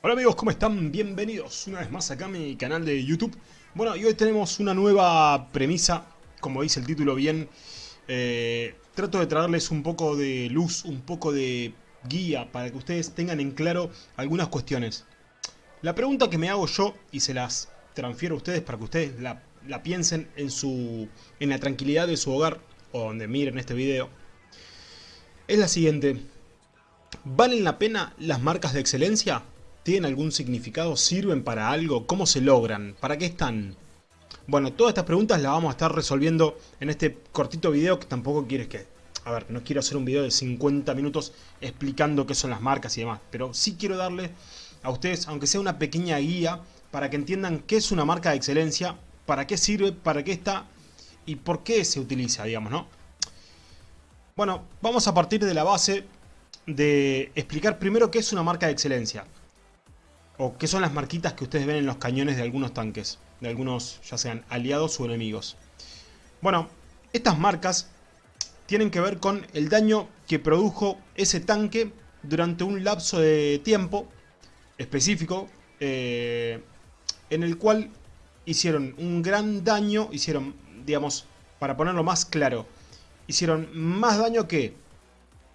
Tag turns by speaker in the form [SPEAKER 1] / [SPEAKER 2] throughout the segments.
[SPEAKER 1] Hola amigos, ¿cómo están? Bienvenidos una vez más acá a mi canal de YouTube. Bueno, y hoy tenemos una nueva premisa, como dice el título bien. Eh, trato de traerles un poco de luz, un poco de guía para que ustedes tengan en claro algunas cuestiones. La pregunta que me hago yo, y se las transfiero a ustedes para que ustedes la, la piensen en, su, en la tranquilidad de su hogar, o donde miren este video, es la siguiente. ¿Valen la pena las marcas de excelencia? ¿Tienen algún significado? ¿Sirven para algo? ¿Cómo se logran? ¿Para qué están? Bueno, todas estas preguntas las vamos a estar resolviendo en este cortito video que tampoco quieres que... A ver, no quiero hacer un video de 50 minutos explicando qué son las marcas y demás, pero sí quiero darle a ustedes, aunque sea una pequeña guía, para que entiendan qué es una marca de excelencia, para qué sirve, para qué está y por qué se utiliza, digamos, ¿no? Bueno, vamos a partir de la base de explicar primero qué es una marca de excelencia o qué son las marquitas que ustedes ven en los cañones de algunos tanques, de algunos ya sean aliados o enemigos. Bueno, estas marcas tienen que ver con el daño que produjo ese tanque durante un lapso de tiempo específico eh, en el cual hicieron un gran daño, hicieron, digamos, para ponerlo más claro, hicieron más daño que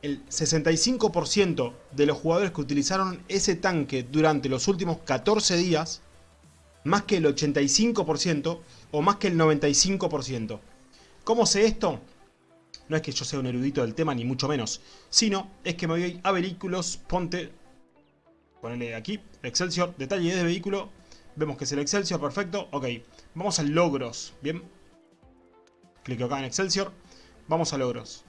[SPEAKER 1] el 65% de los jugadores que utilizaron ese tanque durante los últimos 14 días, más que el 85% o más que el 95%. ¿Cómo sé esto? No es que yo sea un erudito del tema, ni mucho menos, sino es que me voy a vehículos, ponte, ponele aquí, Excelsior, detalle de vehículo, vemos que es el Excelsior, perfecto, ok, vamos a logros, bien, clico acá en Excelsior, vamos a logros,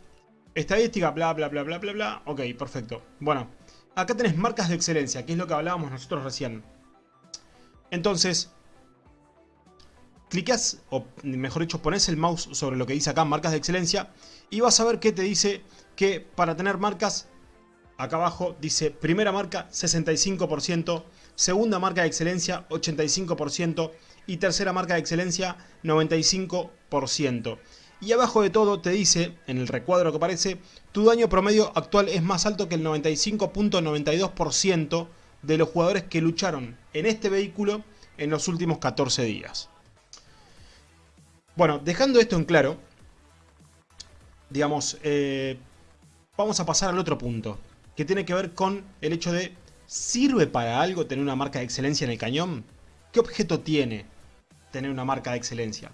[SPEAKER 1] Estadística, bla, bla, bla, bla, bla, bla. Ok, perfecto. Bueno, acá tenés marcas de excelencia, que es lo que hablábamos nosotros recién. Entonces, clicas, o mejor dicho, pones el mouse sobre lo que dice acá, marcas de excelencia, y vas a ver que te dice que para tener marcas, acá abajo dice primera marca 65%, segunda marca de excelencia 85% y tercera marca de excelencia 95%. Y abajo de todo te dice, en el recuadro que aparece, tu daño promedio actual es más alto que el 95.92% de los jugadores que lucharon en este vehículo en los últimos 14 días. Bueno, dejando esto en claro, digamos, eh, vamos a pasar al otro punto, que tiene que ver con el hecho de, ¿sirve para algo tener una marca de excelencia en el cañón? ¿Qué objeto tiene tener una marca de excelencia?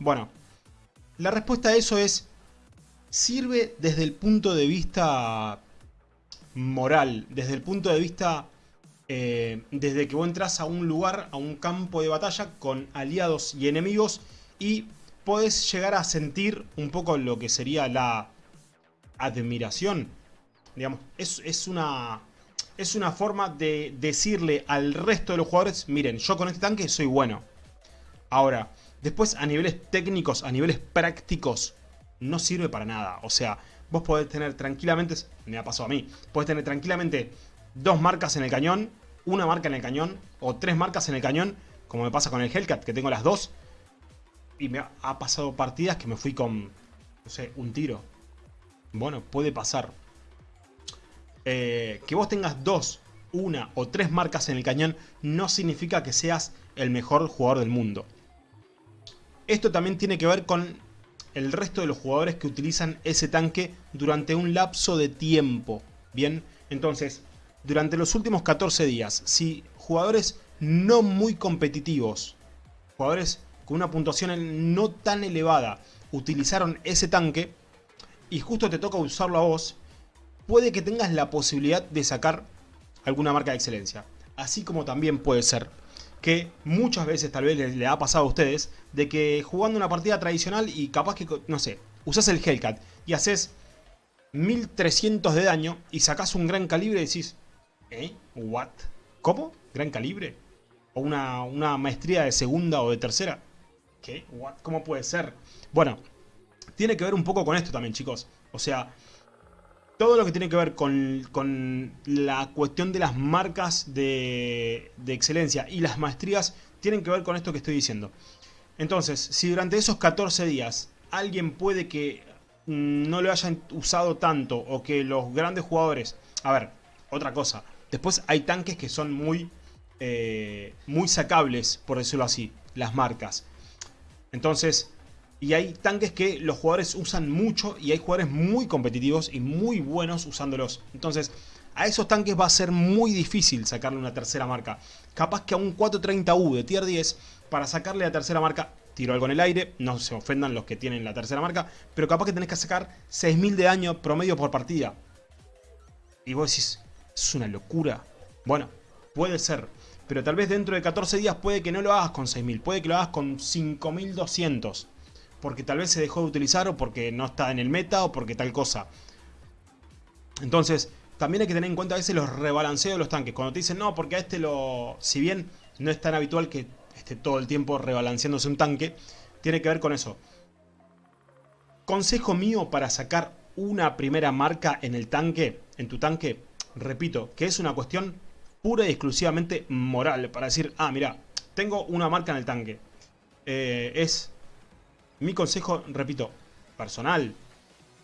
[SPEAKER 1] Bueno, la respuesta a eso es, sirve desde el punto de vista moral, desde el punto de vista, eh, desde que vos entras a un lugar, a un campo de batalla con aliados y enemigos y podés llegar a sentir un poco lo que sería la admiración. Digamos, es, es, una, es una forma de decirle al resto de los jugadores, miren, yo con este tanque soy bueno. Ahora, Después, a niveles técnicos, a niveles prácticos, no sirve para nada. O sea, vos podés tener tranquilamente, me ha pasado a mí, podés tener tranquilamente dos marcas en el cañón, una marca en el cañón, o tres marcas en el cañón, como me pasa con el Hellcat, que tengo las dos. Y me ha pasado partidas que me fui con, no sé, un tiro. Bueno, puede pasar. Eh, que vos tengas dos, una o tres marcas en el cañón no significa que seas el mejor jugador del mundo. Esto también tiene que ver con el resto de los jugadores que utilizan ese tanque durante un lapso de tiempo. Bien, entonces, durante los últimos 14 días, si jugadores no muy competitivos, jugadores con una puntuación no tan elevada, utilizaron ese tanque y justo te toca usarlo a vos, puede que tengas la posibilidad de sacar alguna marca de excelencia. Así como también puede ser que muchas veces tal vez le, ha pasado a ustedes, de que jugando una partida tradicional y capaz que, no sé, usas el Hellcat y haces 1300 de daño y sacas un gran calibre y decís, ¿eh? ¿What? ¿Cómo? ¿Gran calibre? ¿O una, una maestría de segunda o de tercera? ¿Qué? ¿What? ¿Cómo puede ser? Bueno, tiene que ver un poco con esto también, chicos. O sea, todo lo que tiene que ver con, la cuestión de las marcas de, excelencia y las maestrías tienen que ver con esto que estoy diciendo. Entonces, si durante esos 14 días alguien puede que no lo hayan usado tanto o que los grandes jugadores... A ver, otra cosa. Después hay tanques que son muy, eh, muy sacables, por decirlo así, las marcas. Entonces, y hay tanques que los jugadores usan mucho y hay jugadores muy competitivos y muy buenos usándolos. Entonces, a esos tanques va a ser muy difícil sacarle una tercera marca. Capaz que a un 430U de tier 10, para sacarle la tercera marca, tiro algo en el aire, no se ofendan los que tienen la tercera marca, pero capaz que tenés que sacar 6000 de daño promedio por partida. Y vos decís, es una locura. Bueno, puede ser. Pero tal vez dentro de 14 días puede que no lo hagas con 6000, puede que lo hagas con 5200. Porque tal vez se dejó de utilizar o porque no está en el meta o porque tal cosa. Entonces, también hay que tener en cuenta a veces los rebalanceos de los tanques. Cuando te dicen, no, porque a este lo... Si bien no es tan habitual que esté todo el tiempo rebalanceándose un tanque, tiene que ver con eso. Consejo mío para sacar una primera marca en el tanque, en tu tanque, repito, que es una cuestión pura y exclusivamente moral. Para decir, ah, mira, tengo una marca en el tanque. Eh, es mi consejo, repito, personal.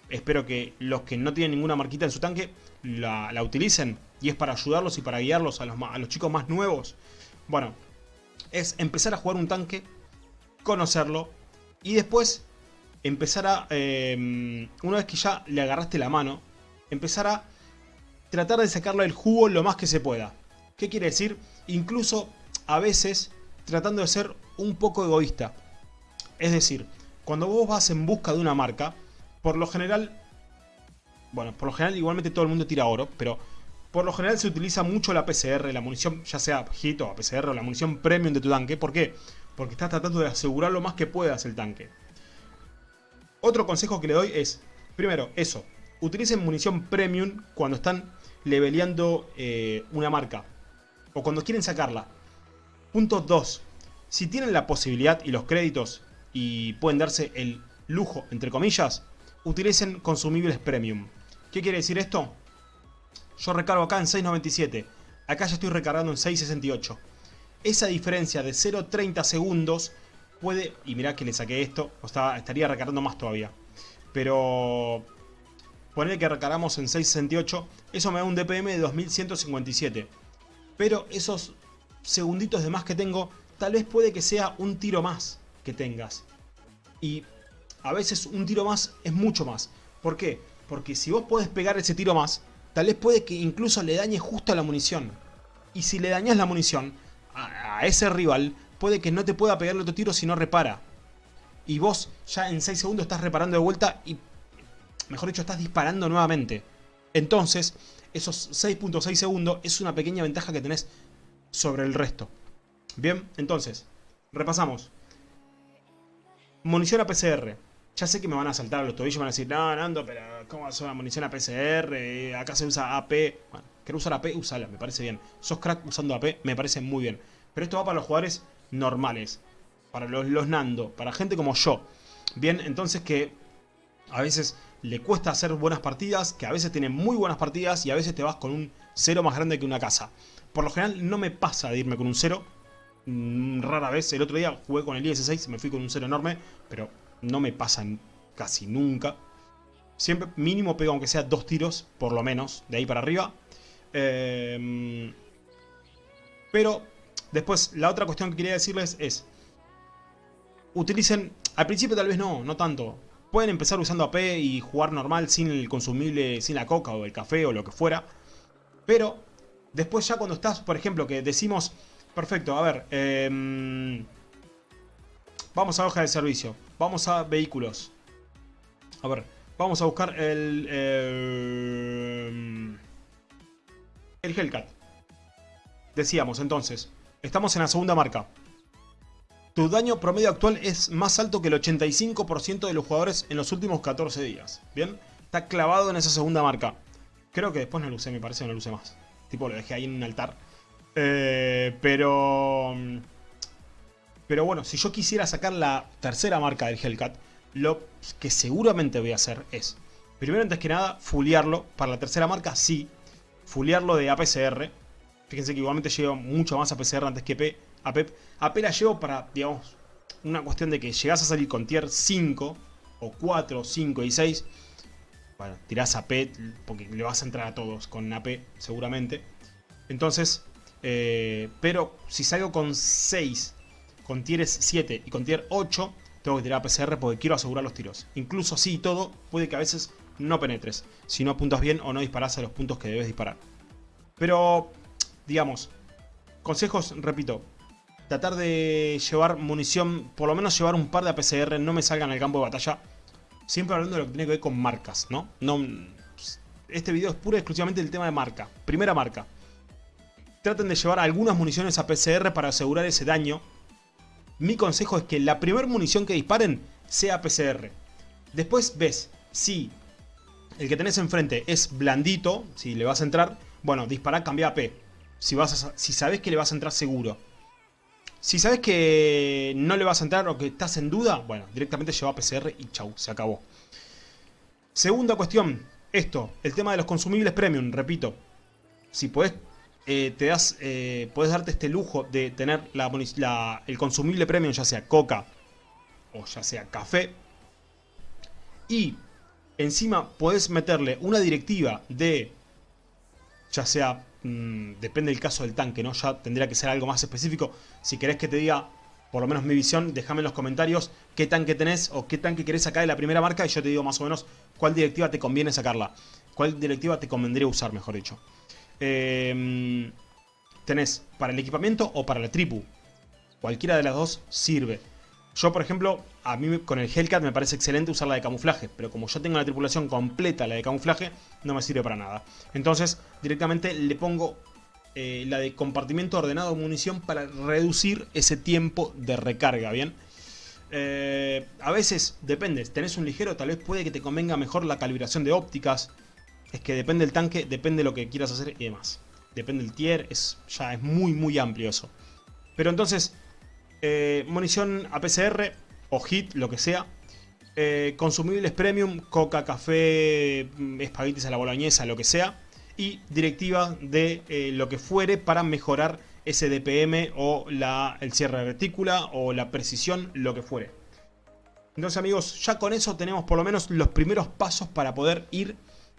[SPEAKER 1] Espero que los que no tienen ninguna marquita en su tanque la, utilicen. Y es para ayudarlos y para guiarlos a los, chicos más nuevos. Bueno, es empezar a jugar un tanque, conocerlo y después empezar a, em, una vez que ya le agarraste la mano, empezar a tratar de sacarle el jugo lo más que se pueda. ¿Qué quiere decir? Incluso a veces tratando de ser un poco egoísta. Es decir, cuando vos vas en busca de una marca, por lo general, bueno, por lo general igualmente todo el mundo tira oro, pero por lo general se utiliza mucho la PCR, la munición, ya sea HIT o PCR o la munición premium de tu tanque. ¿Por qué? Porque estás tratando de asegurar lo más que puedas el tanque. Otro consejo que le doy es, primero, eso. Utilicen munición premium cuando están leveleando eh, una marca. O cuando quieren sacarla. Punto 2. Si tienen la posibilidad y los créditos y pueden darse el lujo, entre comillas, utilicen consumibles premium. ¿Qué quiere decir esto? Yo recargo acá en 6.97. Acá ya estoy recargando en 6.68. Esa diferencia de 0.30 segundos puede... Y mirá que le saqué esto. O estaría recargando más todavía. Pero... Poner que recargamos en 6.68. Eso me da un DPM de 2157. Pero esos segunditos de más que tengo... Tal vez puede que sea un tiro más que tengas. Y a veces un tiro más es mucho más. ¿Por qué? Porque si vos podés pegar ese tiro más, tal vez puede que incluso le dañe justo a la munición. Y si le dañas la munición a, ese rival, puede que no te pueda pegar el otro tiro si no repara. Y vos ya en 6 segundos estás reparando de vuelta y, mejor dicho, estás disparando nuevamente. Entonces, esos 6.6 segundos es una pequeña ventaja que tenés sobre el resto. Bien, entonces, repasamos. Munición a PCR. Ya sé que me van a saltar a los tobillos van a decir, no, Nando, pero ¿cómo va a una munición a PCR? Acá se usa AP. Bueno, ¿querés usar AP? Usala, me parece bien. Sos crack usando AP, me parece muy bien. Pero esto va para los jugadores normales. Para los, los Nando, para gente como yo. Bien, entonces que a veces le cuesta hacer buenas partidas, que a veces tiene muy buenas partidas y a veces te vas con un cero más grande que una casa. Por lo general no me pasa de irme con un cero. Mm, rara vez, el otro día jugué con el IS-6, me fui con un cero enorme, pero no me pasan casi nunca. Siempre mínimo pego aunque sea dos tiros, por lo menos, de ahí para arriba. Em, pero después, la otra cuestión que quería decirles es... Utilicen, al principio tal vez no, no tanto. Pueden empezar usando AP y jugar normal sin el consumible, sin la coca o el café o lo que fuera. Pero después ya cuando estás, por ejemplo, que decimos... Perfecto, a ver... Eh, Vamos a hoja de servicio. Vamos a vehículos. A ver, vamos a buscar el... Eh, el Hellcat. Decíamos entonces, estamos en la segunda marca. Tu daño promedio actual es más alto que el 85% de los jugadores en los últimos 14 días. ¿Bien? Está clavado en esa segunda marca. Creo que después no lo usé, me parece no lo más. Tipo, lo dejé ahí en un altar. Eh, pero... Pero bueno, si yo quisiera sacar la tercera marca del Hellcat, lo que seguramente voy a hacer es, primero antes que nada, fulearlo. Para la tercera marca, sí, fulearlo de APCR. Fíjense que igualmente llevo mucho más APCR antes que P, AP. AP la llevo para, digamos, una cuestión de que llegas a salir con tier 5, o 4, 5 y 6. Bueno, tirás AP porque le vas a entrar a todos con AP, seguramente. Entonces, eh, pero si salgo con 6, con tier 7 y con tier 8, tengo que tirar PCR porque quiero asegurar los tiros. Incluso así y todo, puede que a veces no penetres, si no apuntas bien o no disparas a los puntos que debes disparar. Pero, digamos, consejos, repito, tratar de llevar munición, por lo menos llevar un par de APCR, no me salgan al campo de batalla. Siempre hablando de lo que tiene que ver con marcas, ¿no? no este video es pura y exclusivamente del tema de marca. Primera marca. Traten de llevar algunas municiones a PCR para asegurar ese daño. Mi consejo es que la primera munición que disparen sea PCR. Después ves si el que tenés enfrente es blandito, si le vas a entrar, bueno, dispara, cambia a P. Si, vas si sabes que le vas a entrar seguro. Si sabes que no le vas a entrar o que estás en duda, bueno, directamente lleva a PCR y chau, se acabó. Segunda cuestión, esto, el tema de los consumibles premium, repito. Si podés, eh, te das, eh, podés darte este lujo de tener la, el consumible premium, ya sea coca o ya sea café. Y encima podés meterle una directiva de, ya sea, mm, depende del caso del tanque, ¿no? Ya tendría que ser algo más específico. Si querés que te diga, por lo menos mi visión, déjame en los comentarios qué tanque tenés o qué tanque querés sacar de la primera marca y yo te digo más o menos cuál directiva te conviene sacarla. Cuál directiva te convendría usar, mejor dicho. Em, tenés para el equipamiento o para la tripu. Cualquiera de las dos sirve. Yo, por ejemplo, a mí con el Hellcat me parece excelente usar la de camuflaje, pero como yo tengo la tripulación completa, la de camuflaje, no me sirve para nada. Entonces, directamente le pongo eh, la de compartimiento ordenado de munición para reducir ese tiempo de recarga, ¿bien? Eh, a veces, depende, tenés un ligero, tal vez puede que te convenga mejor la calibración de ópticas. Es que depende del tanque, depende de lo que quieras hacer y demás. Depende del tier, es, ya es muy muy amplio eso. Pero entonces, eh, munición APCR o HIT, lo que sea. Eh, consumibles premium, coca, café, mm, espaguetis a la boloñesa, lo que sea. Y directiva de eh, lo que fuere para mejorar ese DPM o la, el cierre de retícula o la precisión, lo que fuere. Entonces amigos, ya con eso tenemos por lo menos los primeros pasos para poder ir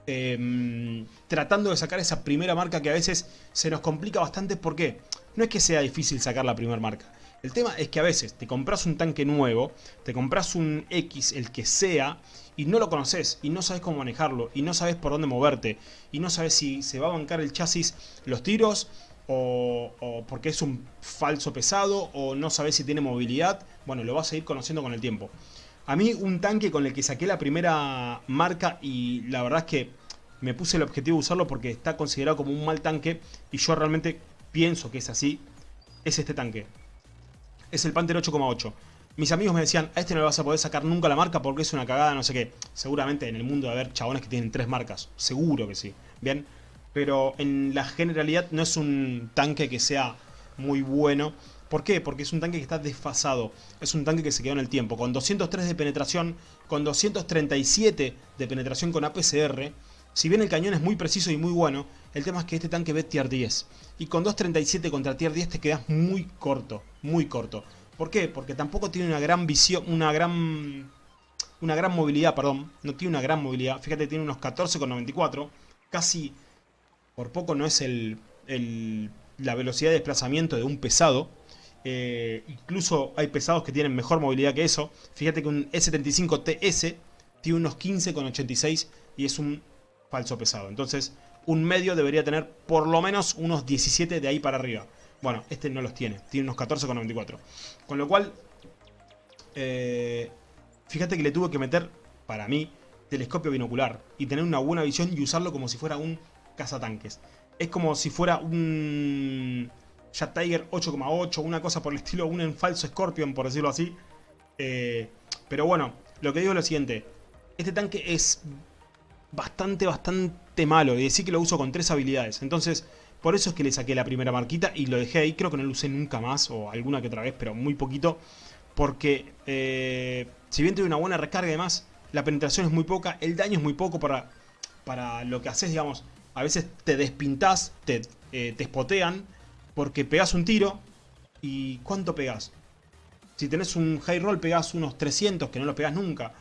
[SPEAKER 1] em, tratando de sacar esa primera marca que a veces se nos complica bastante. porque No es que sea difícil sacar la primera marca. El tema es que a veces te compras un tanque nuevo, te compras un X, el que sea, y no lo conoces, y no sabes cómo manejarlo, y no sabes por dónde moverte, y no sabes si se va a bancar el chasis los tiros, o, porque es un falso pesado, o no sabes si tiene movilidad. Bueno, lo vas a ir conociendo con el tiempo. A mí un tanque con el que saqué la primera marca, y la verdad es que me puse el objetivo de usarlo porque está considerado como un mal tanque, y yo realmente pienso que es así, es este tanque es el Panther 8,8. Mis amigos me decían, a este no le vas a poder sacar nunca la marca porque es una cagada, no sé qué. Seguramente en el mundo de haber chabones que tienen tres marcas. Seguro que sí. Bien. Pero en la generalidad no es un tanque que sea muy bueno. ¿Por qué? Porque es un tanque que está desfasado. Es un tanque que se quedó en el tiempo. Con 203 de penetración, con 237 de penetración con APCR. Si bien el cañón es muy preciso y muy bueno, el tema es que este tanque ve tier 10. Y con 2.37 contra tier 10 te quedas muy corto, muy corto. ¿Por qué? Porque tampoco tiene una gran visión, una gran... Una gran movilidad, perdón. No tiene una gran movilidad. Fíjate, tiene unos 14,94. Casi por poco no es el, la velocidad de desplazamiento de un pesado. Eh, incluso hay pesados que tienen mejor movilidad que eso. Fíjate que un S75TS tiene unos 15,86 y es un falso pesado. Entonces, un medio debería tener por lo menos unos 17 de ahí para arriba. Bueno, este no los tiene, tiene unos 14,94. Con lo cual, eh, fíjate que le tuve que meter, para mí, telescopio binocular y tener una buena visión y usarlo como si fuera un cazatanques. Es como si fuera un Jet Tiger 8,8, una cosa por el estilo, un falso Scorpion, por decirlo así. Eh, pero bueno, lo que digo es lo siguiente. Este tanque es bastante, bastante malo. Y decir que lo uso con tres habilidades. Entonces, por eso es que le saqué la primera marquita y lo dejé ahí. Creo que no lo usé nunca más o alguna que otra vez, pero muy poquito. Porque, eh, si bien tiene una buena recarga y demás, la penetración es muy poca. El daño es muy poco para, para lo que haces, digamos. A veces te despintás, te, eh, te spotean porque pegas un tiro. ¿Y cuánto pegas? Si tenés un high roll pegás unos 300, que no lo pegas nunca.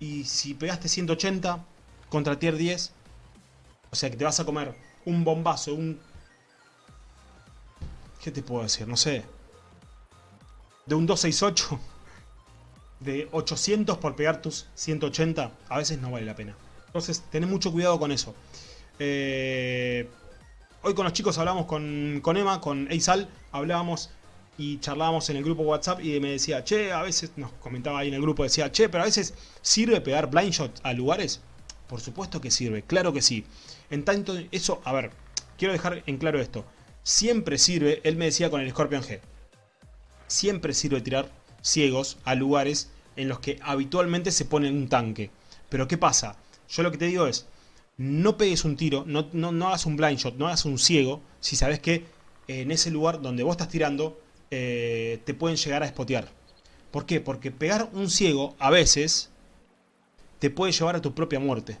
[SPEAKER 1] Y si pegaste 180, contra tier 10. O sea que te vas a comer un bombazo, un ¿Qué te puedo decir? No sé. De un 268 de 800 por pegar tus 180, a veces no vale la pena. Entonces, ten mucho cuidado con eso. Eh, hoy con los chicos hablamos con, con Emma, con Eisal, hablábamos y charlábamos en el grupo WhatsApp y me decía, che, a veces, nos comentaba ahí en el grupo, decía, che, pero a veces sirve pegar blind shot a lugares. Por supuesto que sirve, claro que sí. En tanto, eso, a ver, quiero dejar en claro esto. Siempre sirve, él me decía con el Scorpion G, siempre sirve tirar ciegos a lugares en los que habitualmente se pone un tanque. Pero ¿qué pasa? Yo lo que te digo es, no pegues un tiro, no, no, hagas un blind shot, no hagas un ciego, si sabes que en ese lugar donde vos estás tirando eh, te pueden llegar a espotear. ¿Por qué? Porque pegar un ciego a veces te puede llevar a tu propia muerte.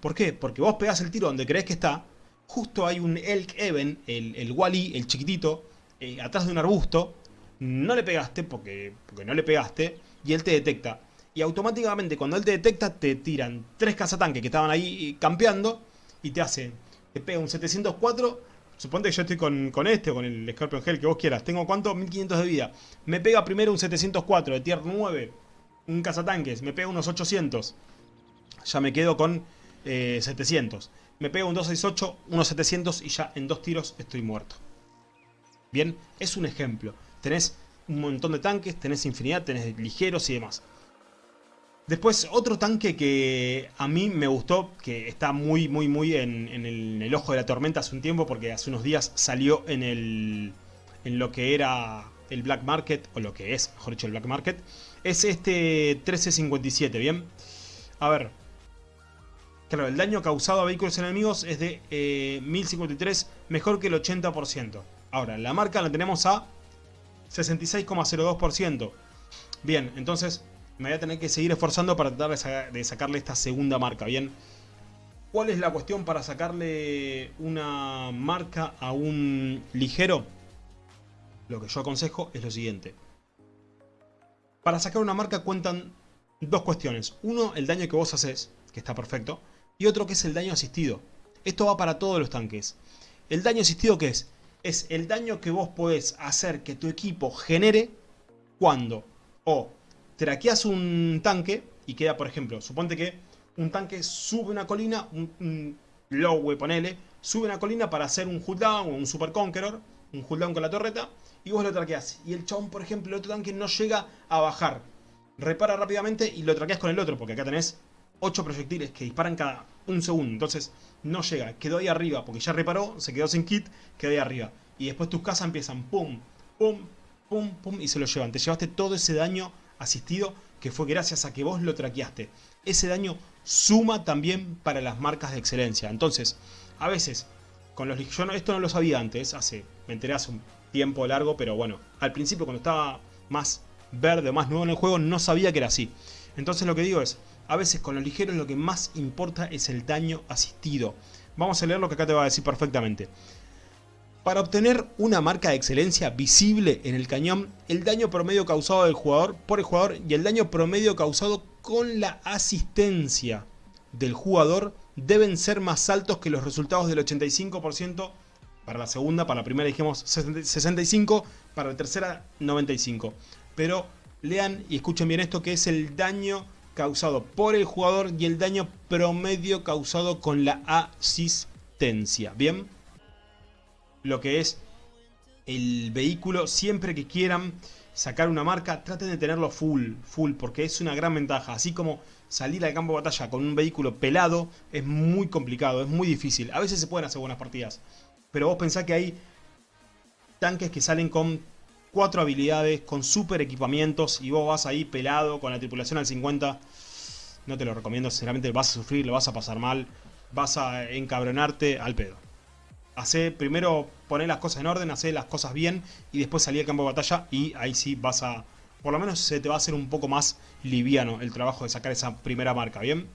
[SPEAKER 1] ¿Por qué? Porque vos pegas el tiro donde crees que está, justo hay un Elk Even, el, el Wally, el chiquitito, eh, atrás de un arbusto, no le pegaste porque, porque no le pegaste y él te detecta. Y automáticamente cuando él te detecta te tiran tres cazatanques que estaban ahí campeando y te hace, te pega un 704, suponte que yo estoy con, con este o con el Scorpion Hell que vos quieras, tengo cuánto, 1500 de vida, me pega primero un 704 de tier 9, un cazatanques, me pega unos 800, ya me quedo con 700, eh, me pega un 268, unos 700 y ya en dos tiros estoy muerto. Bien, es un ejemplo tenés un montón de tanques, tenés infinidad, tenés ligeros y demás. Después, otro tanque que a mí me gustó, que está muy, muy, muy en, el, ojo de la tormenta hace un tiempo, porque hace unos días salió en, el, en lo que era el Black Market, o lo que es, mejor dicho, el Black Market, es este 1357, ¿bien? A ver, claro, el daño causado a vehículos enemigos es de 1053, eh, mejor que el 80%. Ahora, la marca la tenemos a 66,02%. Bien, entonces me voy a tener que seguir esforzando para tratar de, sacarle esta segunda marca, ¿bien? ¿Cuál es la cuestión para sacarle una marca a un ligero? Lo que yo aconsejo es lo siguiente. Para sacar una marca cuentan dos cuestiones. Uno, el daño que vos haces, que está perfecto. Y otro que es el daño asistido. Esto va para todos los tanques. ¿El daño asistido qué es? es el daño que vos podés hacer que tu equipo genere cuando o traqueas un tanque y queda, por ejemplo, suponte que un tanque sube una colina, un, low, ponele, sube una colina para hacer un down o un super conqueror, un down con la torreta, y vos lo traqueas. Y el chabón, por ejemplo, el otro tanque no llega a bajar. Repara rápidamente y lo traqueas con el otro, porque acá tenés 8 proyectiles que disparan cada un segundo. Entonces no llega, quedó ahí arriba, porque ya reparó, se quedó sin kit, quedó ahí arriba. Y después tus casas empiezan pum, pum, pum, pum, y se lo llevan. Te llevaste todo ese daño asistido que fue gracias a que vos lo traqueaste. Ese daño suma también para las marcas de excelencia. Entonces, a veces, con los yo esto no lo sabía antes, hace, me enteré hace un tiempo largo, pero bueno, al principio cuando estaba más verde, más nuevo en el juego, no sabía que era así. Entonces lo que digo es, a veces con los ligeros lo que más importa es el daño asistido. Vamos a leer lo que acá te va a decir perfectamente. Para obtener una marca de excelencia visible en el cañón, el daño promedio causado del jugador por el jugador y el daño promedio causado con la asistencia del jugador deben ser más altos que los resultados del 85% para la segunda, para la primera dijimos 65, para la tercera 95. Pero lean y escuchen bien esto que es el daño causado por el jugador y el daño promedio causado con la asistencia. ¿Bien? Lo que es el vehículo, siempre que quieran sacar una marca, traten de tenerlo full, full, porque es una gran ventaja. Así como salir al campo de batalla con un vehículo pelado es muy complicado, es muy difícil. A veces se pueden hacer buenas partidas, pero vos pensás que hay tanques que salen con cuatro habilidades, con super equipamientos y vos vas ahí pelado con la tripulación al 50, no te lo recomiendo, sinceramente vas a sufrir, lo vas a pasar mal, vas a encabronarte al pedo. Hacé, primero poner las cosas en orden, hacer las cosas bien y después salí al campo de batalla y ahí sí vas a, por lo menos se te va a hacer un poco más liviano el trabajo de sacar esa primera marca, ¿bien?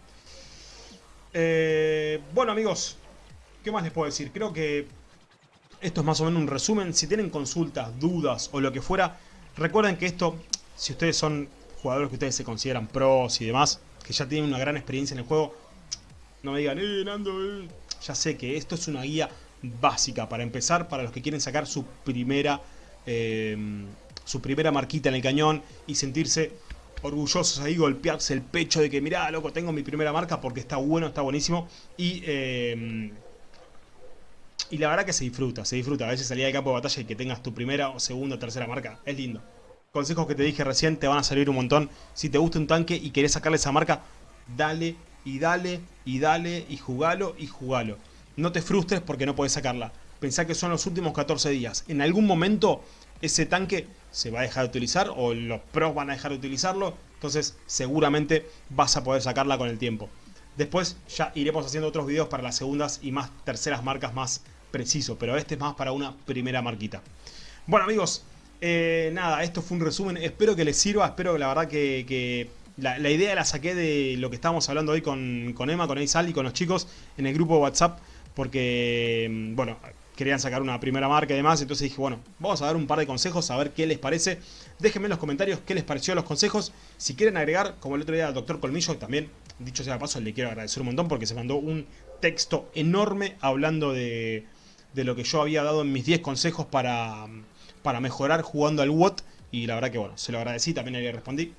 [SPEAKER 1] Eh, bueno amigos, ¿qué más les puedo decir? Creo que esto es más o menos un resumen. Si tienen consultas, dudas o lo que fuera, recuerden que esto, si ustedes son jugadores que ustedes se consideran pros y demás, que ya tienen una gran experiencia en el juego, no me digan, eh, Nando, eh". ya sé que esto es una guía básica para empezar, para los que quieren sacar su primera, eh, su primera marquita en el cañón y sentirse orgullosos ahí, golpearse el pecho de que mirá, loco, tengo mi primera marca porque está bueno, está buenísimo. Y, eh, y la verdad que se disfruta, se disfruta. A veces salir al campo de batalla y que tengas tu primera o segunda o tercera marca, es lindo. Consejos que te dije recién te van a servir un montón. Si te gusta un tanque y querés sacarle esa marca, dale y dale y dale y jugalo y jugalo. No te frustres porque no puedes sacarla. Pensá que son los últimos 14 días. En algún momento ese tanque se va a dejar de utilizar o los pros van a dejar de utilizarlo. Entonces seguramente vas a poder sacarla con el tiempo. Después ya iremos haciendo otros videos para las segundas y más terceras marcas más preciso. Pero este es más para una primera marquita. Bueno amigos, eh, nada, esto fue un resumen. Espero que les sirva. Espero que la verdad que, la, idea la saqué de lo que estábamos hablando hoy con, Emma, con Aizal y con los chicos en el grupo WhatsApp. Porque, mm, bueno, querían sacar una primera marca y demás. Entonces dije, bueno, vamos a dar un par de consejos, a ver qué les parece. Déjenme en los comentarios qué les pareció los consejos. Si quieren agregar, como el otro día al doctor Colmillo, también, dicho sea de paso, le quiero agradecer un montón porque se mandó un texto enorme hablando de, de lo que yo había dado en mis 10 consejos para, para mejorar jugando al WOT. Y la verdad que bueno, se lo agradecí, también le respondí.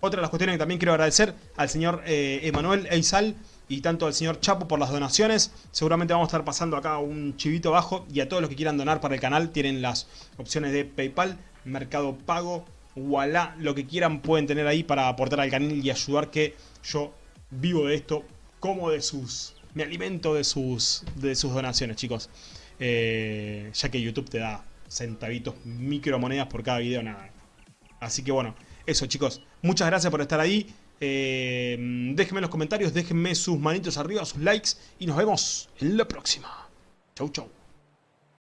[SPEAKER 1] Otra de las cuestiones que también quiero agradecer al señor eh, Emanuel Eizal y tanto al señor Chapo por las donaciones. Seguramente vamos a estar pasando acá un chivito abajo y a todos los que quieran donar para el canal tienen las opciones de Paypal, Mercado Pago, Wallah, lo que quieran pueden tener ahí para aportar al canal y ayudar que yo vivo de esto, como de sus... me alimento de sus, de sus donaciones, chicos. Eh, ya que YouTube te da centavitos, micromonedas por cada video, nada. Así que bueno, eso chicos, muchas gracias por estar ahí. Eh, déjenme en los comentarios, déjenme sus manitos arriba, sus likes y nos vemos en la próxima. Chau, chau.